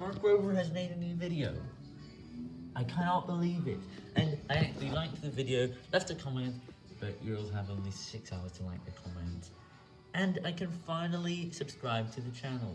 Mark Rober has made a new video. I cannot believe it. And I actually liked the video, left a comment, but you'll have only 6 hours to like the comment. And I can finally subscribe to the channel.